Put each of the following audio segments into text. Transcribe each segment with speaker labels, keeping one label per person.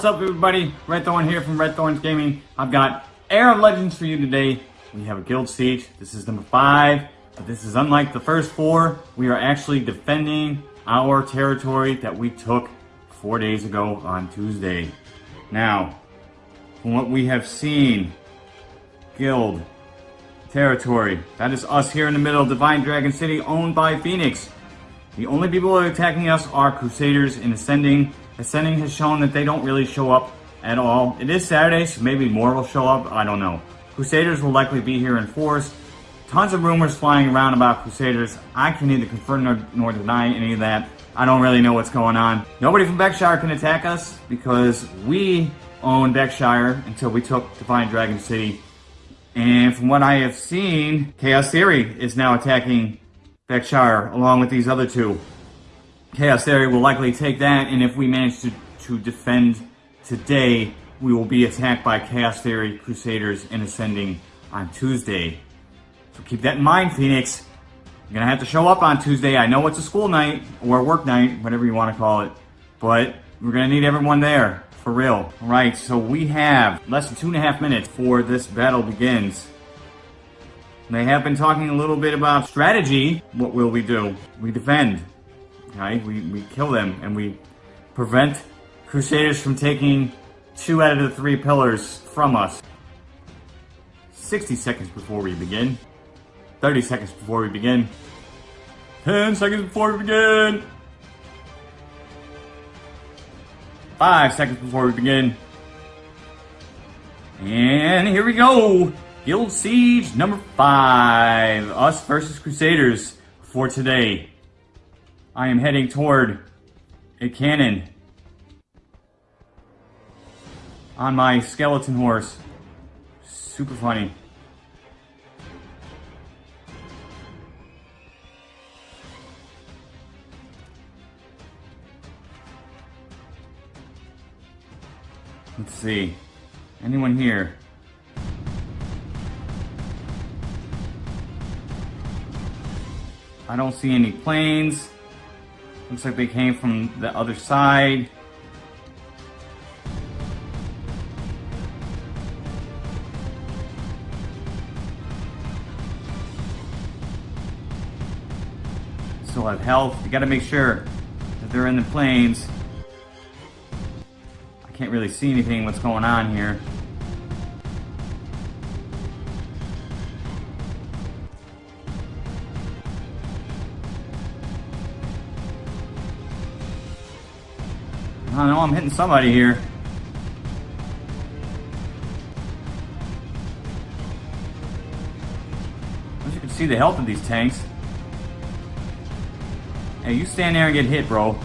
Speaker 1: What's up everybody? Red Thorn here from Red Thorns Gaming. I've got Era of Legends for you today. We have a guild siege. This is number five. But this is unlike the first four. We are actually defending our territory that we took four days ago on Tuesday. Now, from what we have seen, guild, territory, that is us here in the middle of Divine Dragon City owned by Phoenix. The only people attacking us are Crusaders in Ascending. Ascending has shown that they don't really show up at all. It is Saturday, so maybe more will show up. I don't know. Crusaders will likely be here in force. Tons of rumors flying around about Crusaders. I can neither confirm nor, nor deny any of that. I don't really know what's going on. Nobody from Beckshire can attack us because we own Beckshire until we took Divine Dragon City. And from what I have seen, Chaos Theory is now attacking Beckshire along with these other two. Chaos Theory will likely take that, and if we manage to, to defend today, we will be attacked by Chaos Theory, Crusaders, and Ascending on Tuesday. So keep that in mind, Phoenix. You're gonna have to show up on Tuesday. I know it's a school night, or work night, whatever you want to call it, but we're gonna need everyone there, for real. All right, so we have less than two and a half minutes before this battle begins. They have been talking a little bit about strategy. What will we do? We defend. We, we kill them and we prevent Crusaders from taking two out of the three pillars from us. 60 seconds before we begin. 30 seconds before we begin. 10 seconds before we begin. 5 seconds before we begin. And here we go. Guild Siege number 5. Us versus Crusaders for today. I am heading toward a cannon on my skeleton horse. Super funny. Let's see. Anyone here? I don't see any planes. Looks like they came from the other side. Still have health. You gotta make sure that they're in the planes. I can't really see anything what's going on here. I know I'm hitting somebody here. You can see the health of these tanks. Hey, you stand there and get hit, bro.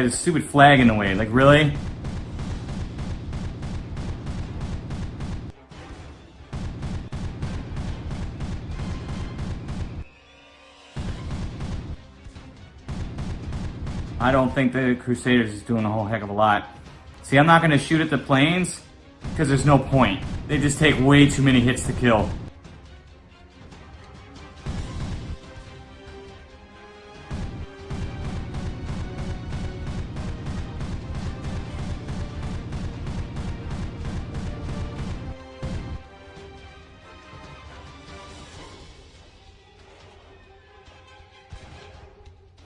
Speaker 1: Had a stupid flag in the way. Like, really? I don't think the Crusaders is doing a whole heck of a lot. See, I'm not going to shoot at the planes because there's no point. They just take way too many hits to kill.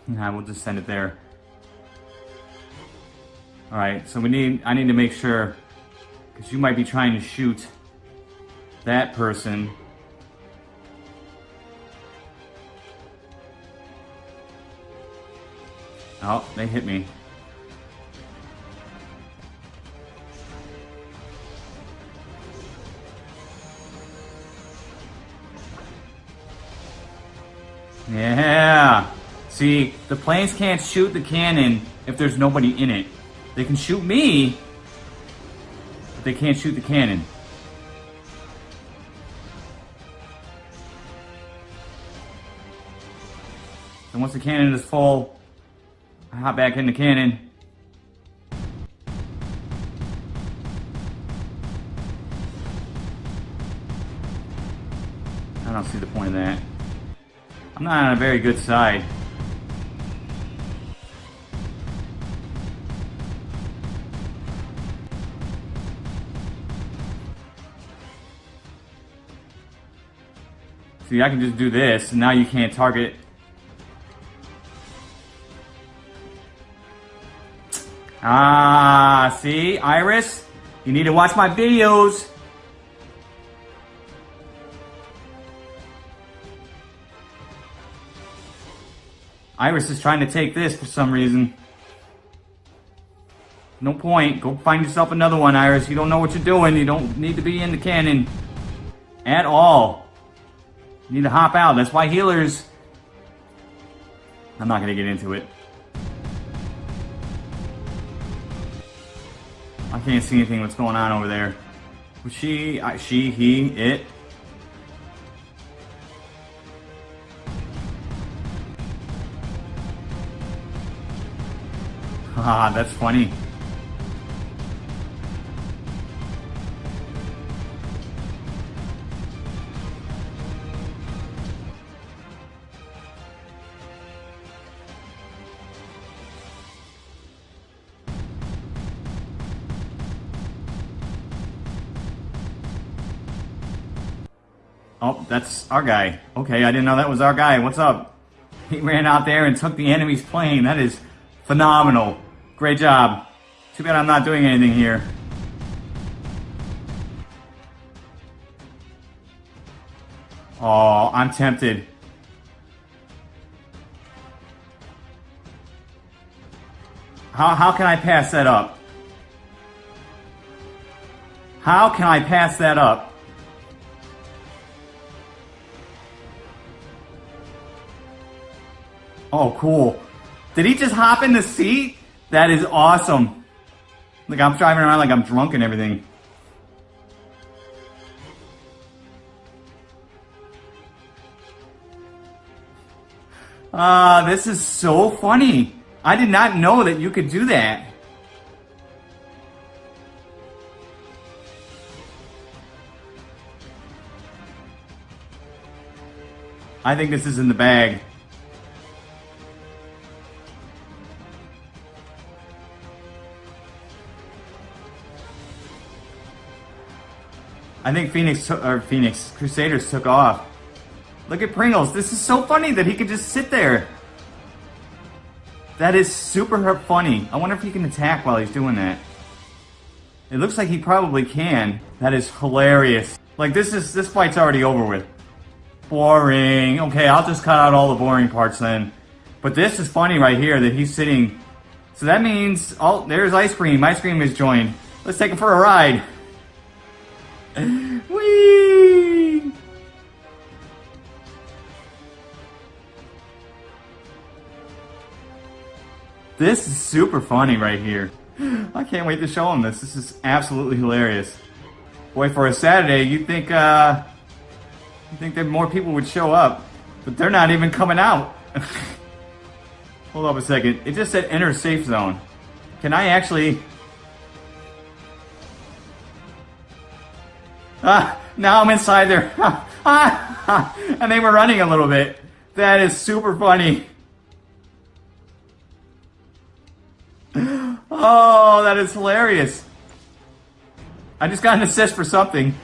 Speaker 1: Nah, we'll just send it there. Alright, so we need, I need to make sure, because you might be trying to shoot that person. Oh, they hit me. Yeah. See, the planes can't shoot the cannon if there's nobody in it. They can shoot me, but they can't shoot the cannon. And once the cannon is full, I hop back in the cannon. I don't see the point of that. I'm not on a very good side. See, I can just do this, now you can't target. Ah, see, Iris? You need to watch my videos. Iris is trying to take this for some reason. No point. Go find yourself another one, Iris. You don't know what you're doing. You don't need to be in the cannon. At all. You need to hop out. That's why healers... I'm not going to get into it. I can't see anything what's going on over there. She, I, she, he, it. Ah, that's funny. Oh, that's our guy. Okay, I didn't know that was our guy. What's up? He ran out there and took the enemy's plane. That is phenomenal. Great job. Too bad I'm not doing anything here. Oh, I'm tempted. How, how can I pass that up? How can I pass that up? Oh, cool. Did he just hop in the seat? That is awesome. Like, I'm driving around like I'm drunk and everything. Ah, uh, this is so funny. I did not know that you could do that. I think this is in the bag. I think Phoenix or Phoenix Crusaders took off. Look at Pringles. This is so funny that he could just sit there. That is super funny. I wonder if he can attack while he's doing that. It looks like he probably can. That is hilarious. Like this is this fight's already over with. Boring. Okay, I'll just cut out all the boring parts then. But this is funny right here that he's sitting. So that means, oh, there's Ice Cream. Ice Cream is joined. Let's take him for a ride. Whee! This is super funny right here. I can't wait to show him this. This is absolutely hilarious. Boy, for a Saturday, you'd think, uh, you think that more people would show up, but they're not even coming out. Hold up a second. It just said enter safe zone. Can I actually Ah, now I'm inside there. and they were running a little bit. That is super funny. Oh, that is hilarious. I just got an assist for something.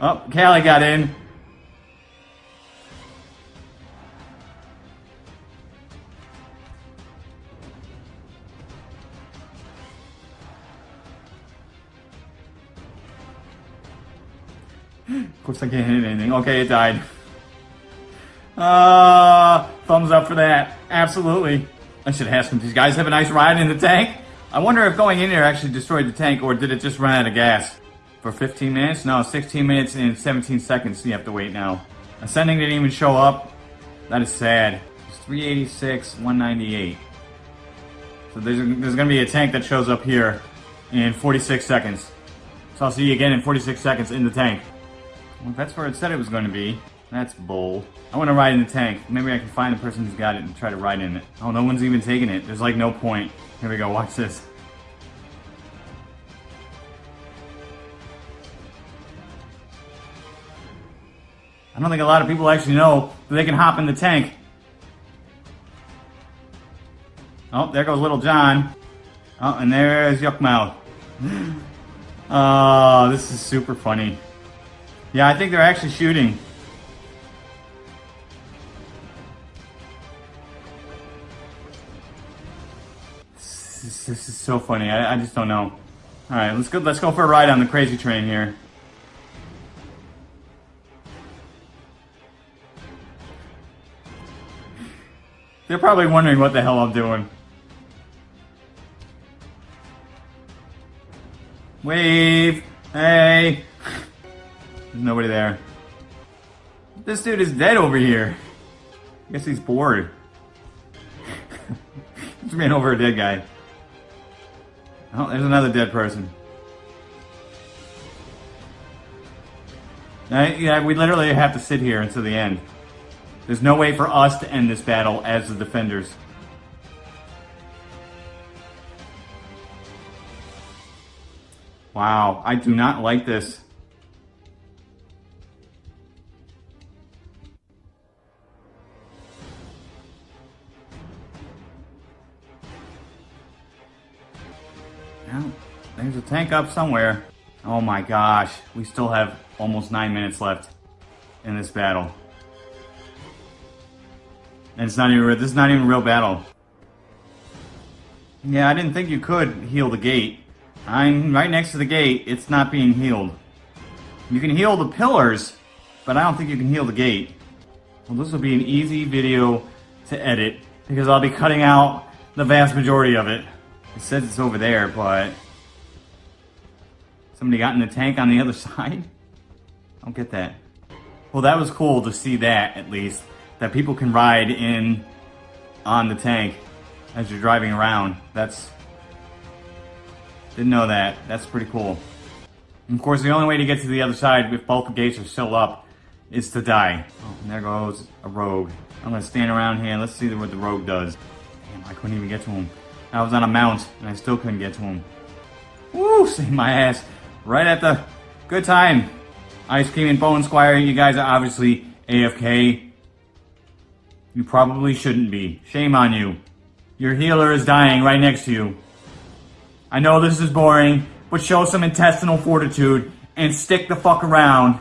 Speaker 1: Oh, Callie got in. Of course I can't hit anything. Okay, it died. Uh, thumbs up for that. Absolutely. I should ask them, these guys have a nice ride in the tank? I wonder if going in there actually destroyed the tank or did it just run out of gas? For 15 minutes? No, 16 minutes and 17 seconds you have to wait now. Ascending didn't even show up. That is sad. It's 386, 198. So there's, there's going to be a tank that shows up here in 46 seconds. So I'll see you again in 46 seconds in the tank. Well, that's where it said it was going to be. That's bold. I want to ride in the tank. Maybe I can find the person who's got it and try to ride in it. Oh, no one's even taking it. There's like no point. Here we go. Watch this. I don't think a lot of people actually know that they can hop in the tank. Oh, there goes Little John. Oh, and there's Yuckmouth. Oh, uh, this is super funny. Yeah, I think they're actually shooting. This is, this is so funny. I, I just don't know. All right, let's go. Let's go for a ride on the crazy train here. They're probably wondering what the hell I'm doing. Wave! Hey! There's nobody there. This dude is dead over here. I guess he's bored. Just ran over a dead guy. Oh, there's another dead person. Yeah, we literally have to sit here until the end. There's no way for us to end this battle as the defenders. Wow, I do not like this. Tank up somewhere. Oh my gosh, we still have almost nine minutes left in this battle. And it's not even, real, this is not even a real battle. Yeah, I didn't think you could heal the gate. I'm right next to the gate. It's not being healed. You can heal the pillars, but I don't think you can heal the gate. Well, this will be an easy video to edit because I'll be cutting out the vast majority of it. It says it's over there, but somebody got in the tank on the other side? I don't get that. Well, that was cool to see that, at least. That people can ride in on the tank as you're driving around. That's didn't know that. That's pretty cool. And of course, the only way to get to the other side if both the gates are still up is to die. Oh, there goes a rogue. I'm gonna stand around here and let's see what the rogue does. Damn, I couldn't even get to him. I was on a mount and I still couldn't get to him. Woo, saved my ass. Right at the good time. Ice Cream and Bone Squire, you guys are obviously AFK. You probably shouldn't be. Shame on you. Your healer is dying right next to you. I know this is boring, but show some intestinal fortitude and stick the fuck around.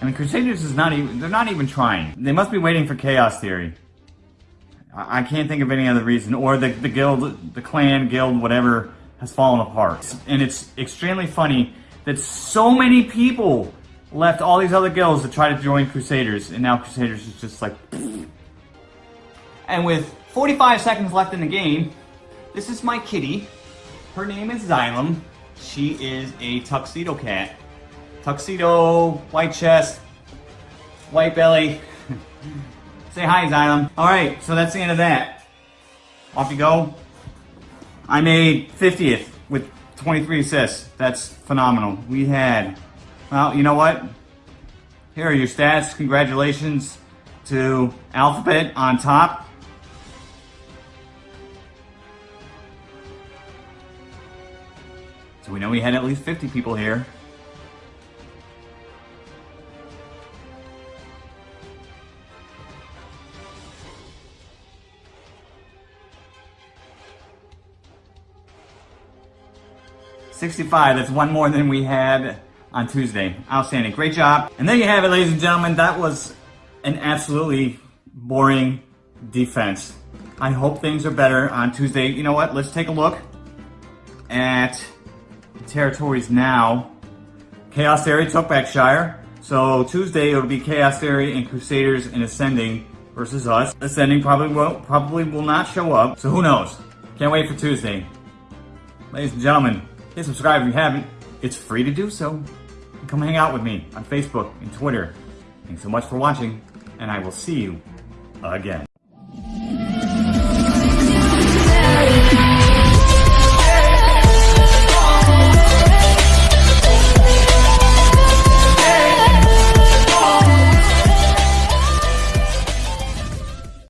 Speaker 1: I mean, Crusaders is not even, they're not even trying. They must be waiting for Chaos Theory. I, I can't think of any other reason. Or the, the guild, the clan, guild, whatever, has fallen apart. And it's extremely funny that so many people left all these other guilds to try to join Crusaders, and now Crusaders is just like... And with 45 seconds left in the game, this is my kitty. Her name is Xylem. She is a tuxedo cat. Tuxedo, white chest, white belly. Say hi, Xylem. Alright, so that's the end of that. Off you go. I made 50th with 23 assists. That's phenomenal. We had, well, you know what? Here are your stats. Congratulations to Alphabet on top. So we know we had at least 50 people here. Sixty-five, that's one more than we had on Tuesday. Outstanding, great job. And there you have it, ladies and gentlemen. That was an absolutely boring defense. I hope things are better on Tuesday. You know what, let's take a look at territories now. Chaos Theory took Beckshire. So Tuesday it'll be Chaos Theory and Crusaders and Ascending versus us. Ascending probably will probably will not show up. So who knows? Can't wait for Tuesday. Ladies and gentlemen, hit subscribe if you haven't. It's free to do so. Come hang out with me on Facebook and Twitter. Thanks so much for watching, and I will see you again.